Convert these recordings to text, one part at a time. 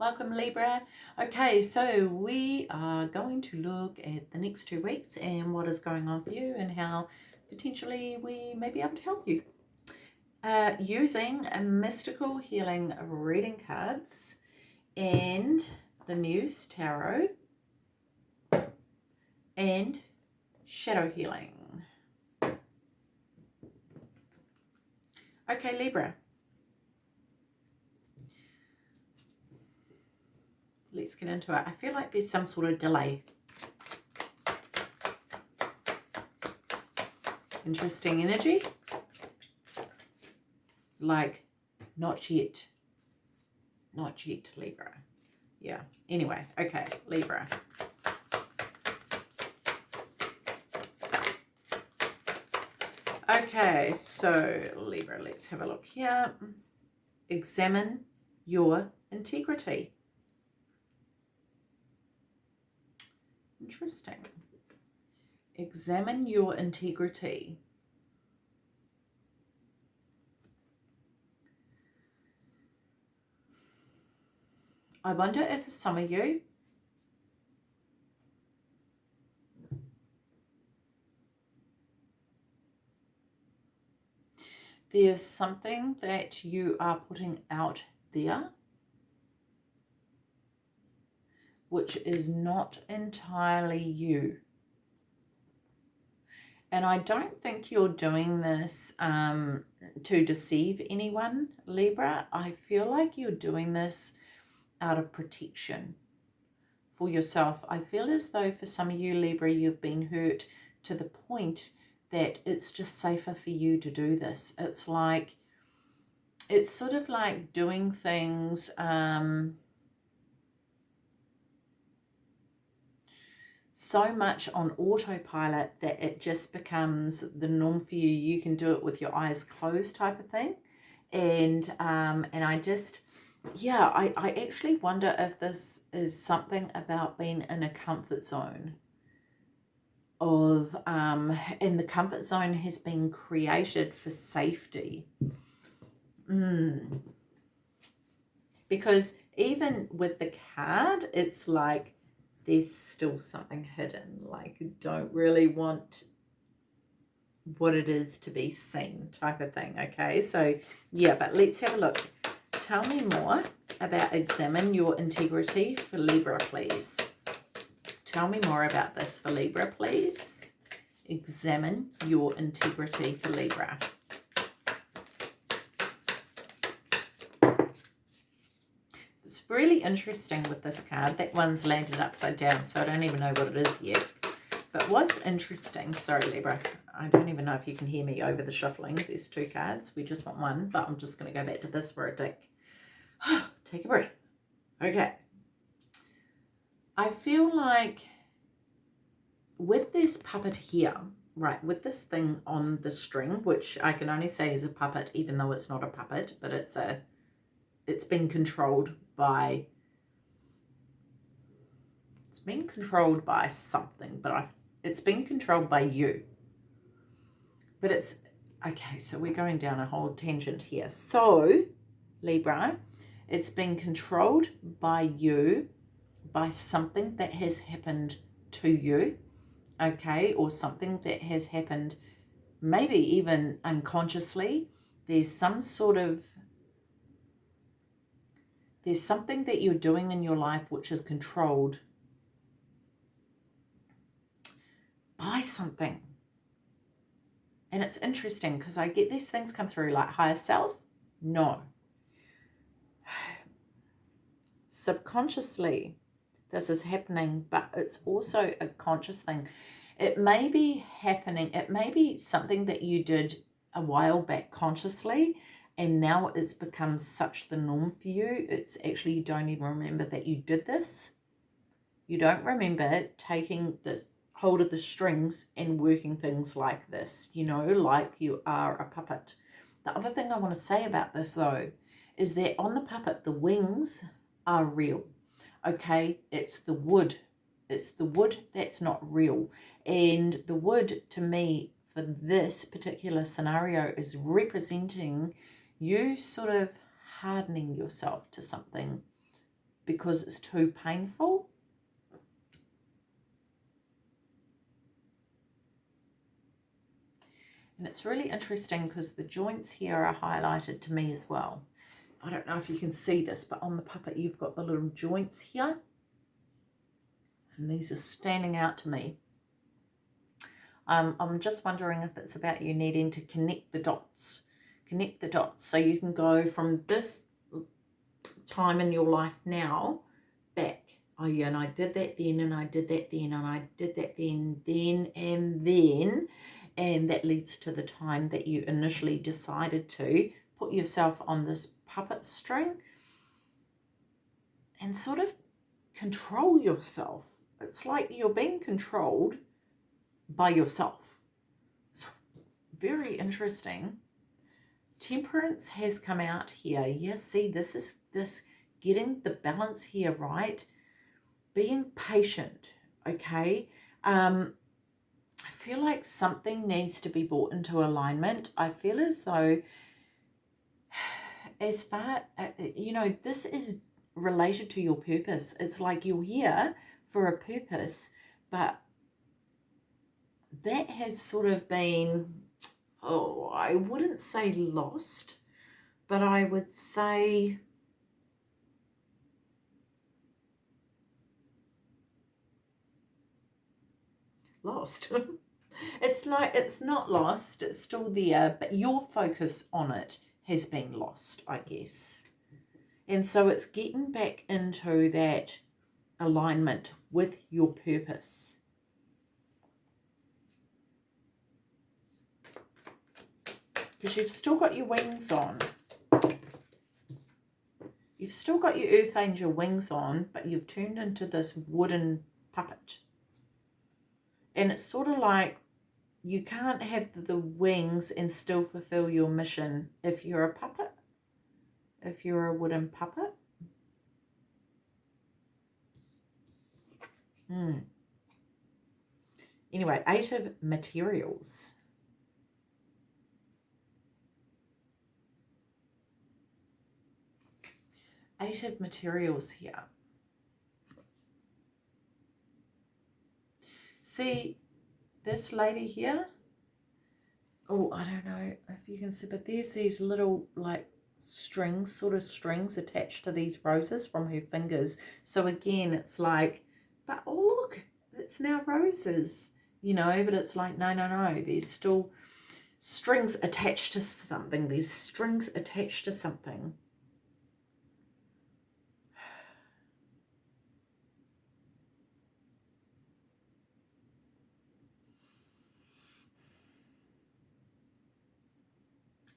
Welcome Libra. Okay, so we are going to look at the next two weeks and what is going on for you and how potentially we may be able to help you. Uh, using a mystical healing reading cards and the Muse Tarot and shadow healing. Okay, Libra. Let's get into it. I feel like there's some sort of delay. Interesting energy. Like, not yet. Not yet, Libra. Yeah. Anyway, okay, Libra. Okay, so Libra, let's have a look here. Examine your integrity. Interesting. Examine your integrity. I wonder if some of you there's something that you are putting out there which is not entirely you. And I don't think you're doing this um, to deceive anyone, Libra. I feel like you're doing this out of protection for yourself. I feel as though for some of you, Libra, you've been hurt to the point that it's just safer for you to do this. It's like, it's sort of like doing things um, so much on autopilot that it just becomes the norm for you. You can do it with your eyes closed type of thing. And, um, and I just, yeah, I, I actually wonder if this is something about being in a comfort zone of, um, and the comfort zone has been created for safety. Mm. Because even with the card, it's like, there's still something hidden. Like, don't really want what it is to be seen type of thing. Okay, so yeah, but let's have a look. Tell me more about examine your integrity for Libra, please. Tell me more about this for Libra, please. Examine your integrity for Libra. Really interesting with this card. That one's landed upside down, so I don't even know what it is yet. But what's interesting, sorry Libra, I don't even know if you can hear me over the shuffling. There's two cards. We just want one, but I'm just going to go back to this for a tick. Take a breath. Okay. I feel like with this puppet here, right, with this thing on the string, which I can only say is a puppet, even though it's not a puppet, but it's a, it's been controlled by it's been controlled by something but I it's been controlled by you. But it's okay so we're going down a whole tangent here. So Libra it's been controlled by you by something that has happened to you okay or something that has happened maybe even unconsciously. There's some sort of there's something that you're doing in your life which is controlled by something. And it's interesting because I get these things come through like higher self. No. Subconsciously, this is happening, but it's also a conscious thing. It may be happening, it may be something that you did a while back consciously, and now it's become such the norm for you it's actually you don't even remember that you did this. You don't remember taking the hold of the strings and working things like this you know like you are a puppet. The other thing i want to say about this though is that on the puppet the wings are real okay? It's the wood it's the wood that's not real. And the wood to me for this particular scenario is representing you sort of hardening yourself to something because it's too painful. And it's really interesting because the joints here are highlighted to me as well. I don't know if you can see this, but on the puppet you've got the little joints here. And these are standing out to me. Um, I'm just wondering if it's about you needing to connect the dots. Connect the dots so you can go from this time in your life now back. Oh yeah, and I did that then, and I did that then, and I did that then, then, and then. And that leads to the time that you initially decided to put yourself on this puppet string and sort of control yourself. It's like you're being controlled by yourself. It's very interesting. Temperance has come out here. Yes, see, this is this getting the balance here right. Being patient, okay? Um, I feel like something needs to be brought into alignment. I feel as though as far, uh, you know, this is related to your purpose. It's like you're here for a purpose, but that has sort of been, oh, I wouldn't say lost, but I would say lost. it's like it's not lost, it's still there, but your focus on it has been lost, I guess. And so it's getting back into that alignment with your purpose. Because you've still got your wings on. You've still got your earth angel wings on, but you've turned into this wooden puppet. And it's sort of like you can't have the wings and still fulfill your mission if you're a puppet, if you're a wooden puppet. Hmm. Anyway, eight of materials. Eight of materials here. See, this lady here, oh, I don't know if you can see, but there's these little like strings, sort of strings attached to these roses from her fingers. So again, it's like, but oh, look, it's now roses, you know, but it's like, no, no, no, there's still strings attached to something. There's strings attached to something.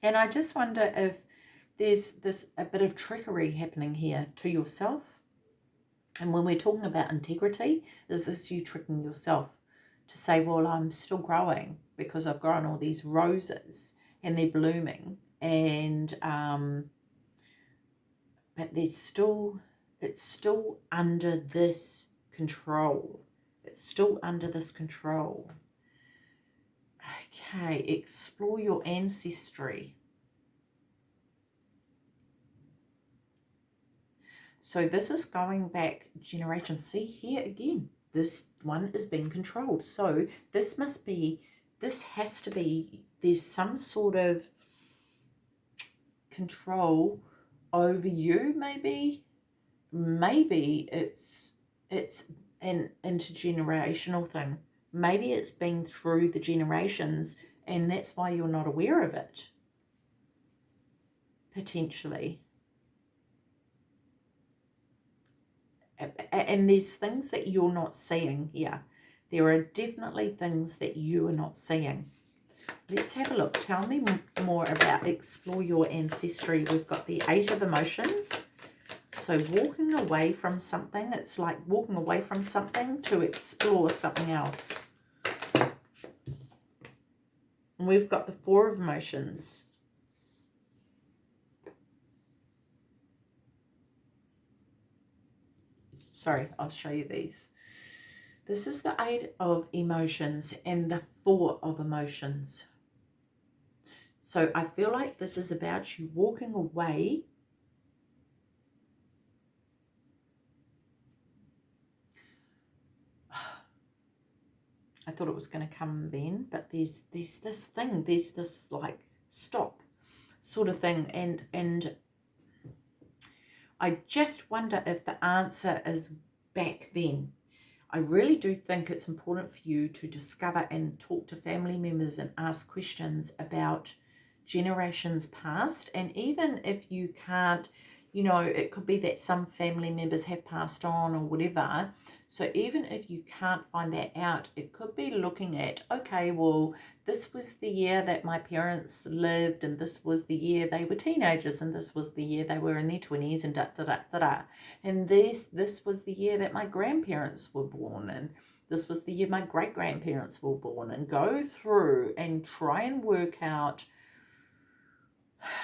And I just wonder if there's this a bit of trickery happening here to yourself. And when we're talking about integrity, is this you tricking yourself to say, well, I'm still growing because I've grown all these roses and they're blooming and um, but there's still it's still under this control. It's still under this control. Okay, explore your ancestry. So this is going back generations. See here again, this one is being controlled. So this must be, this has to be, there's some sort of control over you maybe. Maybe it's, it's an intergenerational thing. Maybe it's been through the generations and that's why you're not aware of it. Potentially. And there's things that you're not seeing here. There are definitely things that you are not seeing. Let's have a look. Tell me more about explore your ancestry. We've got the Eight of Emotions. So walking away from something, it's like walking away from something to explore something else. And we've got the Four of Emotions. Sorry, I'll show you these. This is the Eight of Emotions and the Four of Emotions. So I feel like this is about you walking away I thought it was going to come then, but there's there's this thing, there's this like stop sort of thing, and and I just wonder if the answer is back then. I really do think it's important for you to discover and talk to family members and ask questions about generations past. And even if you can't, you know, it could be that some family members have passed on or whatever, so even if you can't find that out, it could be looking at, okay, well, this was the year that my parents lived and this was the year they were teenagers and this was the year they were in their 20s and da da da da da. And this, this was the year that my grandparents were born and this was the year my great-grandparents were born and go through and try and work out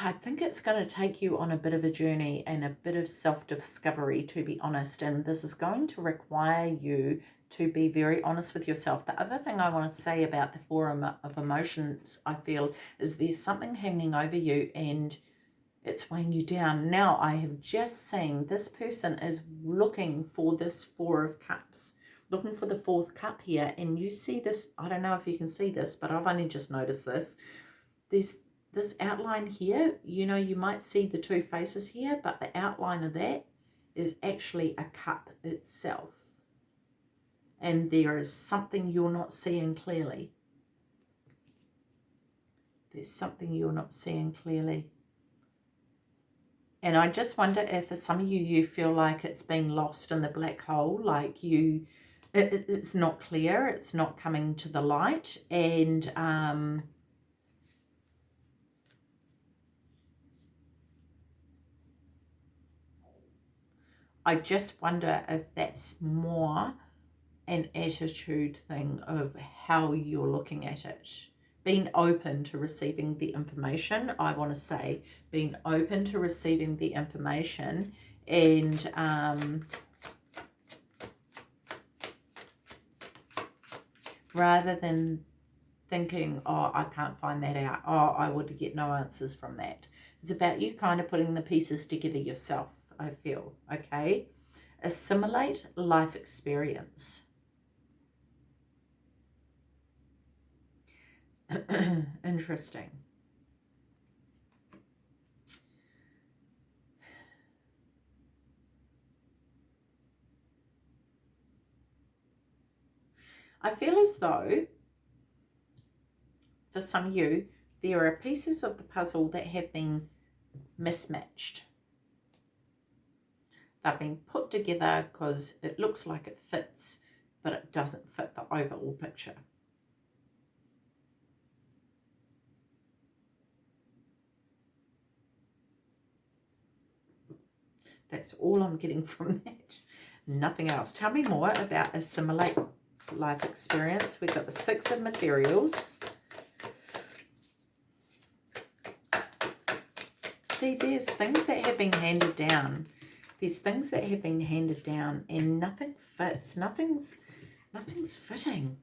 I think it's going to take you on a bit of a journey and a bit of self-discovery, to be honest. And this is going to require you to be very honest with yourself. The other thing I want to say about the forum of emotions, I feel, is there's something hanging over you and it's weighing you down. Now, I have just seen this person is looking for this Four of Cups, looking for the fourth cup here. And you see this, I don't know if you can see this, but I've only just noticed this. There's this outline here, you know, you might see the two faces here, but the outline of that is actually a cup itself. And there is something you're not seeing clearly. There's something you're not seeing clearly. And I just wonder if for some of you, you feel like it's been lost in the black hole, like you, it, it's not clear, it's not coming to the light. And, um, I just wonder if that's more an attitude thing of how you're looking at it. Being open to receiving the information, I want to say, being open to receiving the information and um, rather than thinking, oh, I can't find that out. Oh, I would get no answers from that. It's about you kind of putting the pieces together yourself. I feel, okay? Assimilate life experience. Interesting. I feel as though, for some of you, there are pieces of the puzzle that have been mismatched. They're being put together because it looks like it fits, but it doesn't fit the overall picture. That's all I'm getting from that. Nothing else. Tell me more about assimilate life experience. We've got the six of materials. See, there's things that have been handed down there's things that have been handed down and nothing fits. Nothing's, nothing's fitting.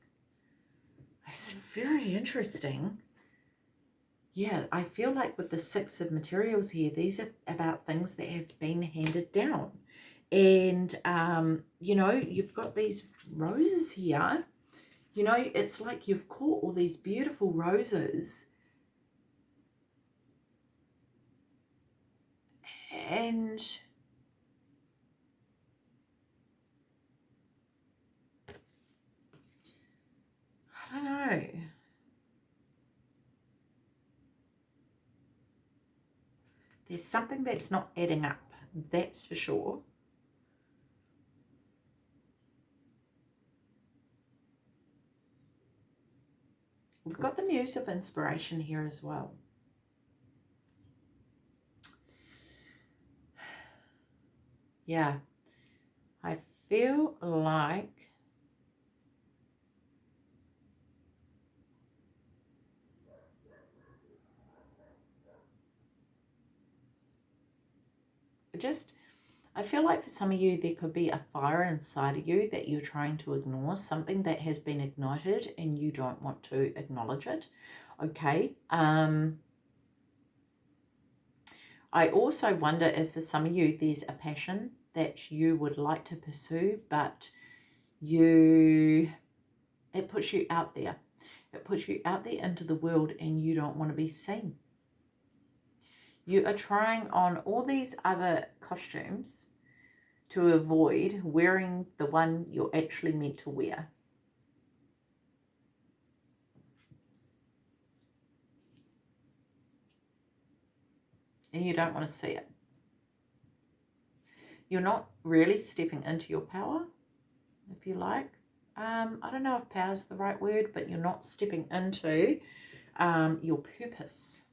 It's very interesting. Yeah, I feel like with the six of materials here, these are about things that have been handed down. And, um, you know, you've got these roses here. You know, it's like you've caught all these beautiful roses. And I know. There's something that's not adding up, that's for sure. We've got the Muse of Inspiration here as well. Yeah, I feel like just, I feel like for some of you, there could be a fire inside of you that you're trying to ignore, something that has been ignited and you don't want to acknowledge it. Okay. Um, I also wonder if for some of you, there's a passion that you would like to pursue, but you It puts you out there. It puts you out there into the world and you don't want to be seen. You are trying on all these other costumes to avoid wearing the one you're actually meant to wear. And you don't want to see it. You're not really stepping into your power, if you like. Um, I don't know if power is the right word, but you're not stepping into um, your purpose.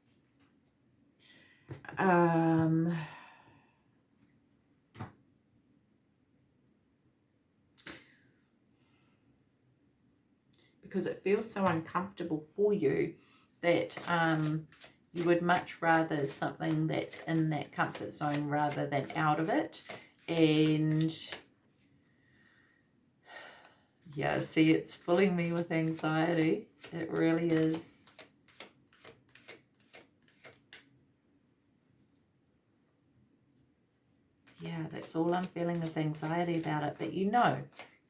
Um, because it feels so uncomfortable for you that um, you would much rather something that's in that comfort zone rather than out of it. And yeah, see, it's filling me with anxiety. It really is. Yeah, that's all I'm feeling is anxiety about it. But you know,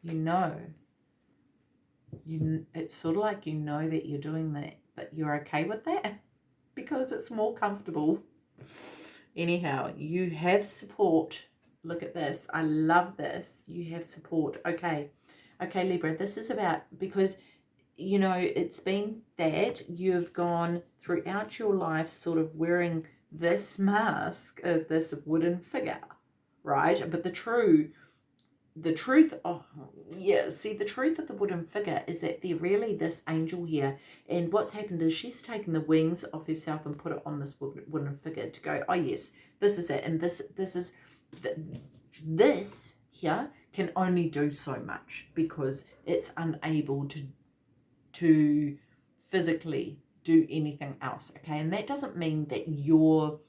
you know. You it's sort of like you know that you're doing that but you're okay with that because it's more comfortable. Anyhow you have support. Look at this. I love this. You have support. Okay. Okay libra this is about because you know it's been that you've gone throughout your life sort of wearing this mask of this wooden figure right? But the true the truth oh yeah see the truth of the wooden figure is that they're really this angel here. And what's happened is she's taken the wings of herself and put it on this wooden figure to go oh yes this is it. And this this is this here can only do so much because it's unable to to physically do anything else. Okay? And that doesn't mean that you're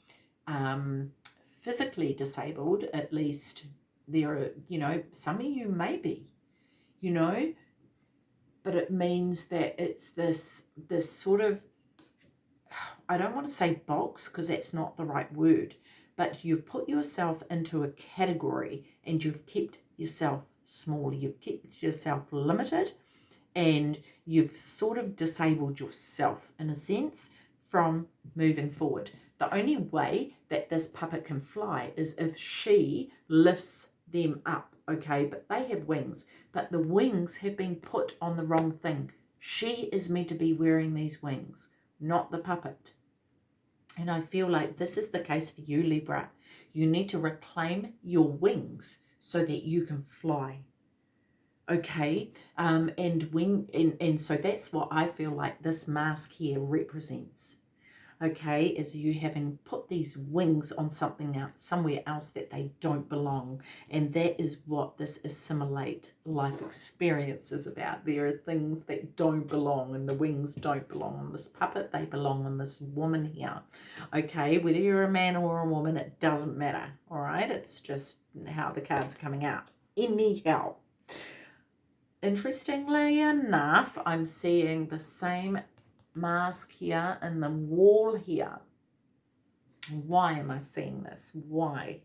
um physically disabled at least there are, you know, some of you may be, you know, but it means that it's this, this sort of, I don't want to say box because that's not the right word, but you've put yourself into a category and you've kept yourself small. You've kept yourself limited and you've sort of disabled yourself in a sense from moving forward. The only way that this puppet can fly is if she lifts them up, okay? But they have wings, but the wings have been put on the wrong thing. She is meant to be wearing these wings, not the puppet. And I feel like this is the case for you, Libra. You need to reclaim your wings so that you can fly. Okay, um, and when and, and so that's what I feel like this mask here represents okay, is you having put these wings on something else, somewhere else that they don't belong. And that is what this assimilate life experience is about. There are things that don't belong and the wings don't belong on this puppet. They belong on this woman here. Okay, whether you're a man or a woman, it doesn't matter. All right, it's just how the cards are coming out. Anyhow, interestingly enough, I'm seeing the same mask here and the wall here. Why am I seeing this? Why?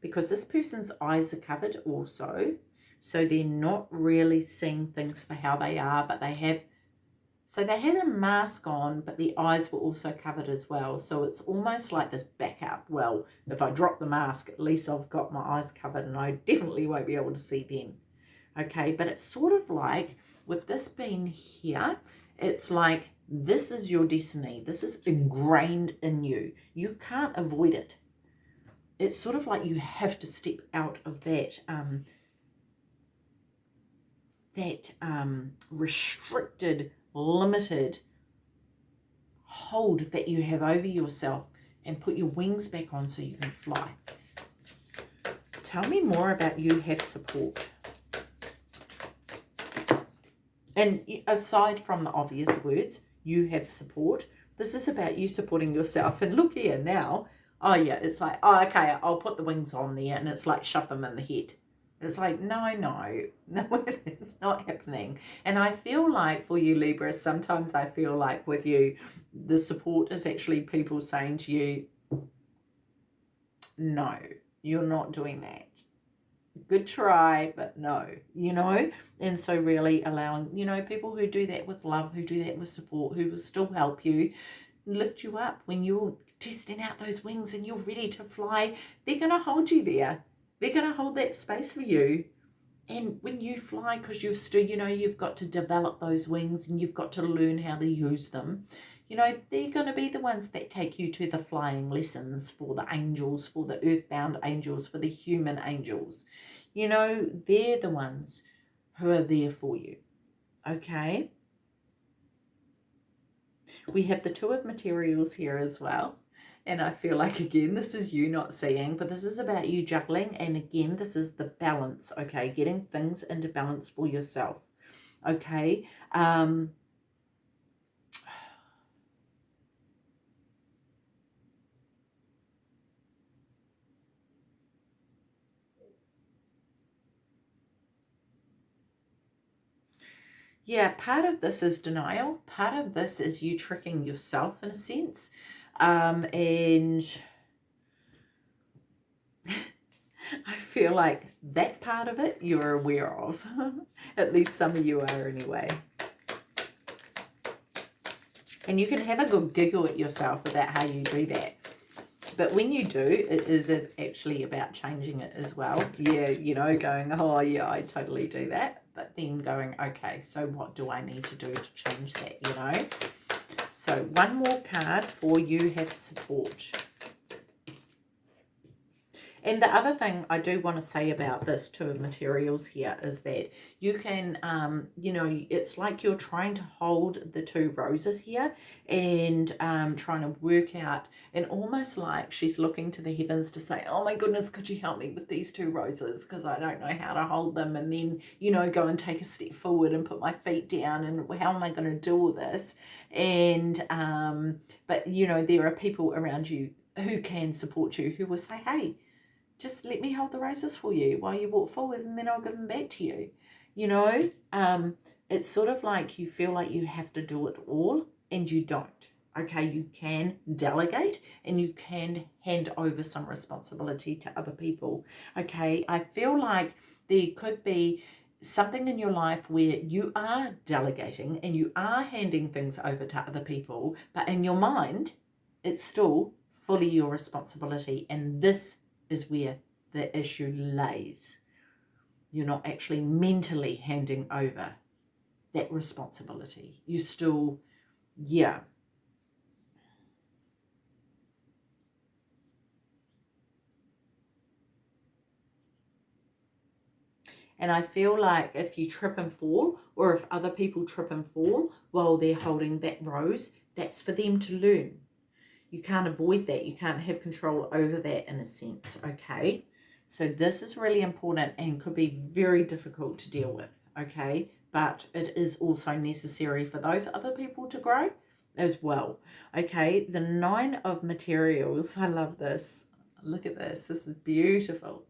Because this person's eyes are covered also. So they're not really seeing things for how they are, but they have, so they have a mask on, but the eyes were also covered as well. So it's almost like this backup. Well, if I drop the mask, at least I've got my eyes covered and I definitely won't be able to see them. Okay, but it's sort of like with this being here, it's like this is your destiny. This is ingrained in you. You can't avoid it. It's sort of like you have to step out of that um, that um, restricted, limited hold that you have over yourself and put your wings back on so you can fly. Tell me more about you have support. And aside from the obvious words, you have support. This is about you supporting yourself. And look here now. Oh, yeah, it's like, oh, okay, I'll put the wings on there. And it's like, shove them in the head. It's like, no, no, no, it's not happening. And I feel like for you, Libra, sometimes I feel like with you, the support is actually people saying to you, no, you're not doing that. Good try, but no, you know? And so really allowing, you know, people who do that with love, who do that with support, who will still help you, lift you up when you're testing out those wings and you're ready to fly, they're going to hold you there. They're going to hold that space for you. And when you fly, because you've still, you know, you've got to develop those wings and you've got to learn how to use them you know, they're going to be the ones that take you to the flying lessons for the angels, for the earthbound angels, for the human angels. You know, they're the ones who are there for you. Okay? We have the two of materials here as well. And I feel like, again, this is you not seeing, but this is about you juggling. And again, this is the balance, okay? Getting things into balance for yourself, okay? Um, yeah, part of this is denial. Part of this is you tricking yourself in a sense. Um, and I feel like that part of it you're aware of. At least some of you are anyway. And you can have a good giggle at yourself about how you do that. But when you do, it is actually about changing it as well. Yeah, you know, going, oh, yeah, I totally do that. But then going, okay, so what do I need to do to change that, you know? So one more card for you have support. And the other thing I do want to say about this two materials here is that you can, um, you know, it's like you're trying to hold the two roses here and um, trying to work out and almost like she's looking to the heavens to say, oh my goodness, could you help me with these two roses because I don't know how to hold them and then, you know, go and take a step forward and put my feet down and how am I going to do all this? And, um, but, you know, there are people around you who can support you who will say, hey, just let me hold the roses for you while you walk forward and then I'll give them back to you. You know, um, it's sort of like you feel like you have to do it all and you don't. Okay, you can delegate and you can hand over some responsibility to other people. Okay, I feel like there could be something in your life where you are delegating and you are handing things over to other people, but in your mind, it's still fully your responsibility. And this is where the issue lays. You're not actually mentally handing over that responsibility. You still, yeah. And I feel like if you trip and fall, or if other people trip and fall while they're holding that rose, that's for them to learn you can't avoid that. You can't have control over that in a sense, okay? So this is really important and could be very difficult to deal with, okay? But it is also necessary for those other people to grow as well, okay? The nine of materials, I love this. Look at this. This is beautiful.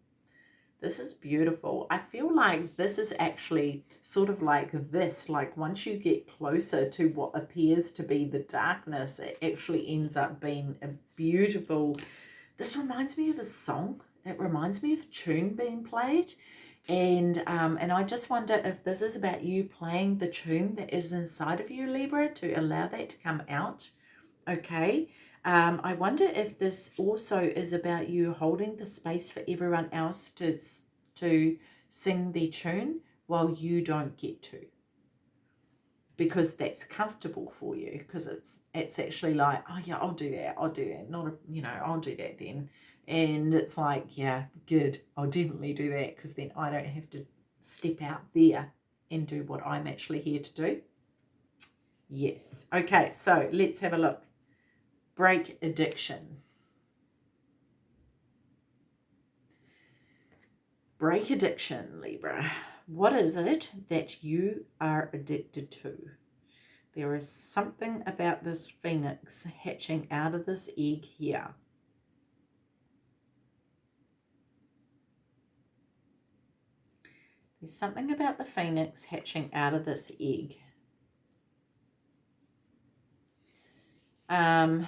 This is beautiful. I feel like this is actually sort of like this, like once you get closer to what appears to be the darkness, it actually ends up being a beautiful, this reminds me of a song. It reminds me of a tune being played. And, um, and I just wonder if this is about you playing the tune that is inside of you, Libra, to allow that to come out. Okay. Um, I wonder if this also is about you holding the space for everyone else to, to sing their tune while you don't get to. Because that's comfortable for you. Because it's it's actually like, oh yeah, I'll do that. I'll do that. Not, a, you know, I'll do that then. And it's like, yeah, good. I'll definitely do that because then I don't have to step out there and do what I'm actually here to do. Yes. Okay, so let's have a look break addiction. Break addiction, Libra. What is it that you are addicted to? There is something about this phoenix hatching out of this egg here. There's something about the phoenix hatching out of this egg. Um,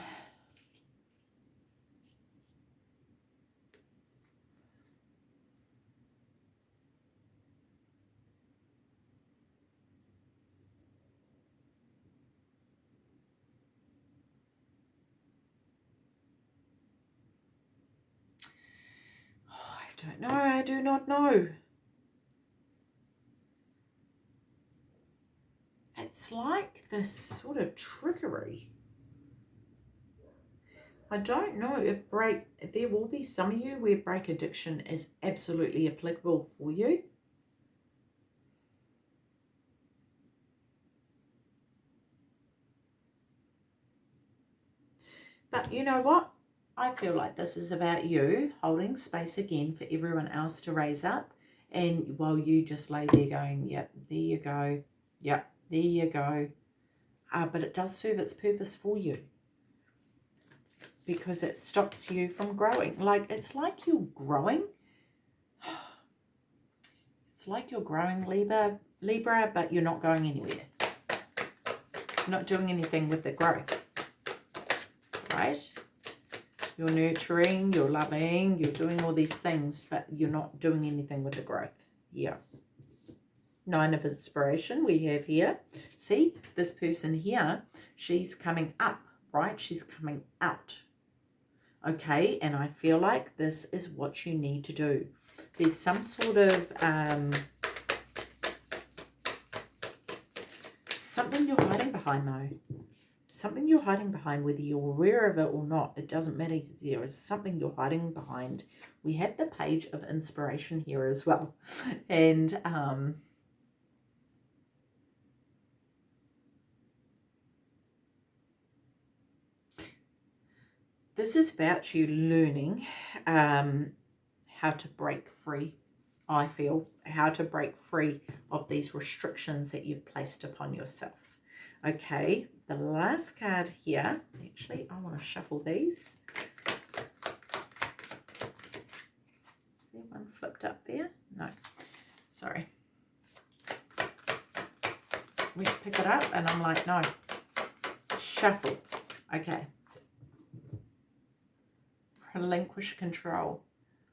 oh, I don't know. I do not know. It's like this sort of trickery. I don't know if break, there will be some of you where break addiction is absolutely applicable for you. But you know what? I feel like this is about you holding space again for everyone else to raise up. And while you just lay there going, yep, there you go. Yep, there you go. Uh, but it does serve its purpose for you. Because it stops you from growing. Like, it's like you're growing. It's like you're growing Libra, Libra, but you're not going anywhere. You're not doing anything with the growth. Right? You're nurturing, you're loving, you're doing all these things, but you're not doing anything with the growth. Yeah. Nine of inspiration we have here. See, this person here, she's coming up, right? She's coming out. Okay, and I feel like this is what you need to do. There's some sort of... Um, something you're hiding behind though something you're hiding behind, whether you're aware of it or not, it doesn't matter. There is something you're hiding behind. We have the page of inspiration here as well. And um, this is about you learning um, how to break free, I feel, how to break free of these restrictions that you've placed upon yourself. Okay, the last card here, actually, I want to shuffle these. See one flipped up there? No, sorry. We pick it up and I'm like, no, shuffle. Okay. Relinquish control.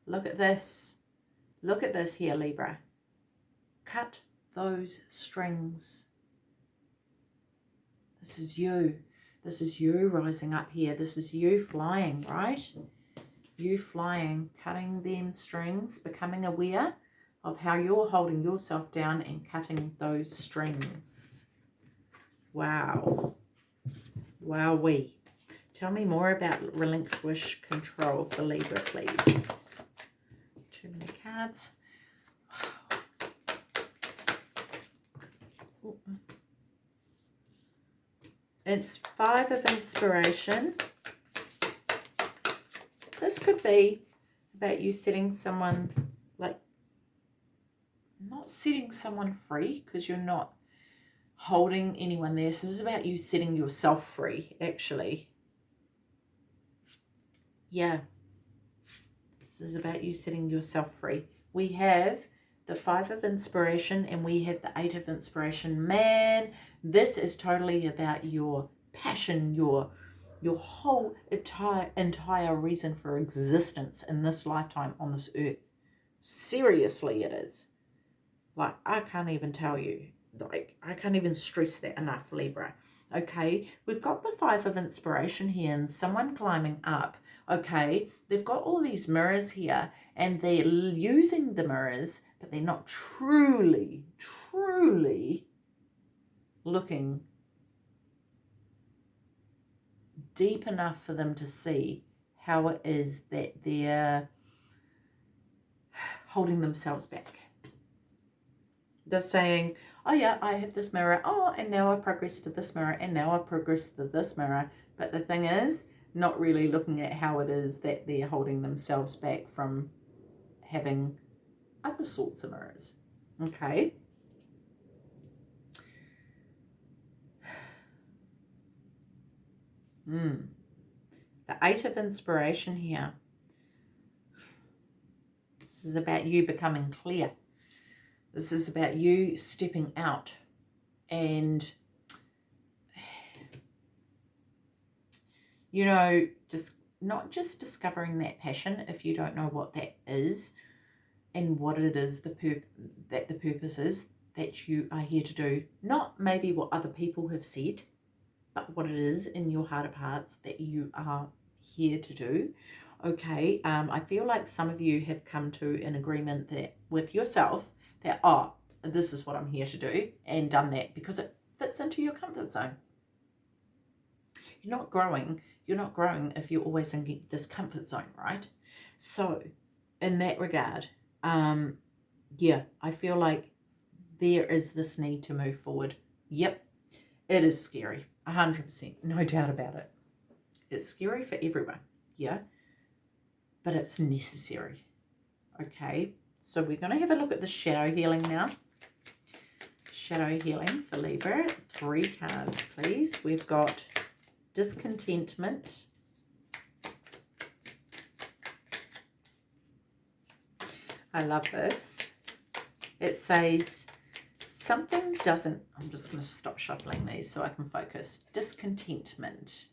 Look at this. Look at this here, Libra. Cut those strings. This is you. This is you rising up here. This is you flying, right? You flying, cutting them strings, becoming aware of how you're holding yourself down and cutting those strings. Wow. Wow, we. Tell me more about relinquish control for Libra, please. Too many cards. It's five of inspiration. This could be about you setting someone, like, not setting someone free because you're not holding anyone there. So this is about you setting yourself free, actually. Yeah. This is about you setting yourself free. We have the five of inspiration and we have the eight of inspiration. Man, this is totally about your passion, your your whole entire, entire reason for existence in this lifetime on this earth. Seriously, it is. Like, I can't even tell you. Like, I can't even stress that enough, Libra. Okay, we've got the Five of Inspiration here and someone climbing up. Okay, they've got all these mirrors here and they're using the mirrors, but they're not truly, truly looking deep enough for them to see how it is that they're holding themselves back. They're saying, oh yeah, I have this mirror. Oh, and now I've progressed to this mirror. And now I've progressed to this mirror. But the thing is, not really looking at how it is that they're holding themselves back from having other sorts of mirrors. Okay. Mm. The Eight of Inspiration here. This is about you becoming clear. This is about you stepping out and, you know, just not just discovering that passion if you don't know what that is and what it is the pur that the purpose is that you are here to do. Not maybe what other people have said, but what it is in your heart of hearts that you are here to do. Okay, um, I feel like some of you have come to an agreement that with yourself that, oh, this is what I'm here to do and done that because it fits into your comfort zone. You're not growing. You're not growing if you're always in this comfort zone, right? So in that regard, um, yeah, I feel like there is this need to move forward. Yep, it is scary. 100%, no doubt about it. It's scary for everyone, yeah? But it's necessary, okay? So we're going to have a look at the shadow healing now. Shadow healing for Libra. Three cards, please. We've got discontentment. I love this. It says something doesn't, I'm just going to stop shuffling these so I can focus. Discontentment.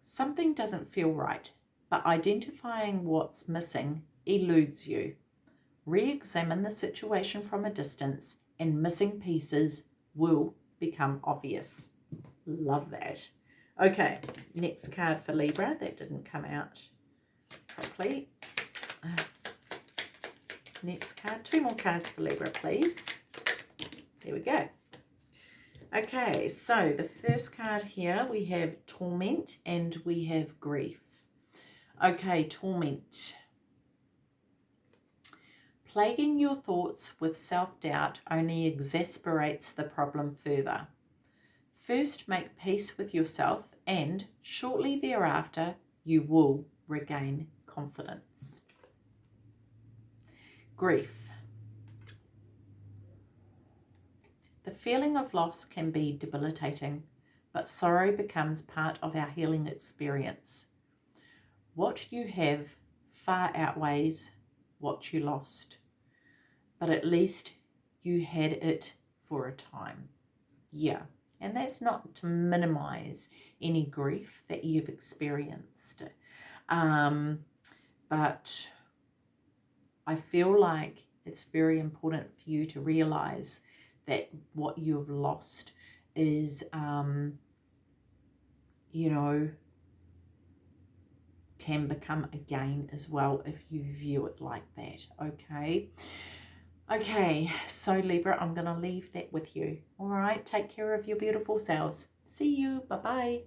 Something doesn't feel right, but identifying what's missing eludes you. Re-examine the situation from a distance and missing pieces will become obvious. Love that. Okay, next card for Libra. That didn't come out properly. Next card. Two more cards for Libra, please. There we go. Okay, so the first card here, we have Torment and we have Grief. Okay, Torment. Plaguing your thoughts with self-doubt only exasperates the problem further. First make peace with yourself and shortly thereafter you will regain confidence. Grief. The feeling of loss can be debilitating, but sorrow becomes part of our healing experience. What you have far outweighs what you lost, but at least you had it for a time. Yeah. And that's not to minimize any grief that you've experienced. Um, but I feel like it's very important for you to realize that what you've lost is, um, you know, can become a gain as well if you view it like that, okay? Okay, so Libra, I'm going to leave that with you. All right, take care of your beautiful selves. See you. Bye-bye.